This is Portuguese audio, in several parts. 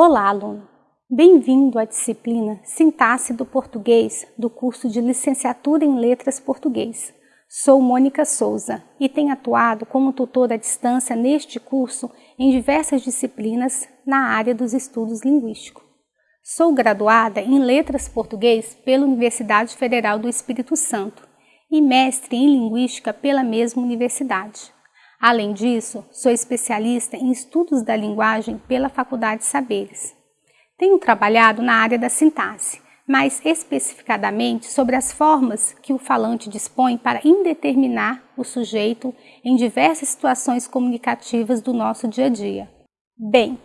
Olá, aluno! Bem-vindo à disciplina Sintaxe do Português do curso de Licenciatura em Letras Português. Sou Mônica Souza e tenho atuado como tutora à distância neste curso em diversas disciplinas na área dos estudos linguísticos. Sou graduada em Letras Português pela Universidade Federal do Espírito Santo e mestre em Linguística pela mesma universidade. Além disso, sou especialista em estudos da linguagem pela Faculdade de Saberes. Tenho trabalhado na área da sintaxe, mais especificadamente sobre as formas que o falante dispõe para indeterminar o sujeito em diversas situações comunicativas do nosso dia a dia. Bem,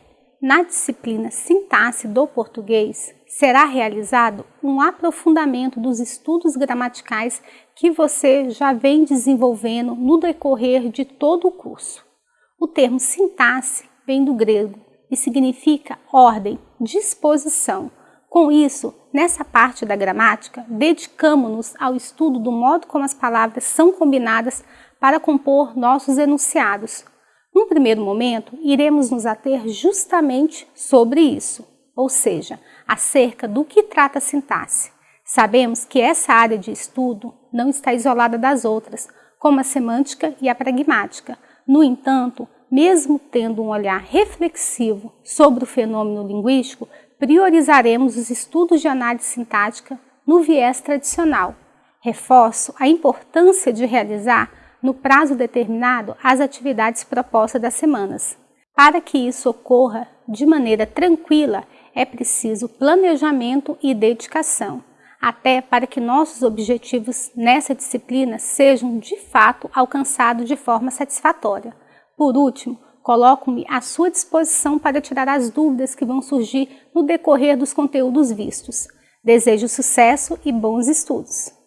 na disciplina Sintaxe do Português, será realizado um aprofundamento dos estudos gramaticais que você já vem desenvolvendo no decorrer de todo o curso. O termo sintaxe vem do grego e significa ordem, disposição. Com isso, nessa parte da gramática, dedicamos-nos ao estudo do modo como as palavras são combinadas para compor nossos enunciados, num primeiro momento, iremos nos ater justamente sobre isso, ou seja, acerca do que trata a sintaxe. Sabemos que essa área de estudo não está isolada das outras, como a semântica e a pragmática. No entanto, mesmo tendo um olhar reflexivo sobre o fenômeno linguístico, priorizaremos os estudos de análise sintática no viés tradicional. Reforço a importância de realizar no prazo determinado as atividades propostas das semanas. Para que isso ocorra de maneira tranquila, é preciso planejamento e dedicação, até para que nossos objetivos nessa disciplina sejam de fato alcançados de forma satisfatória. Por último, coloco-me à sua disposição para tirar as dúvidas que vão surgir no decorrer dos conteúdos vistos. Desejo sucesso e bons estudos!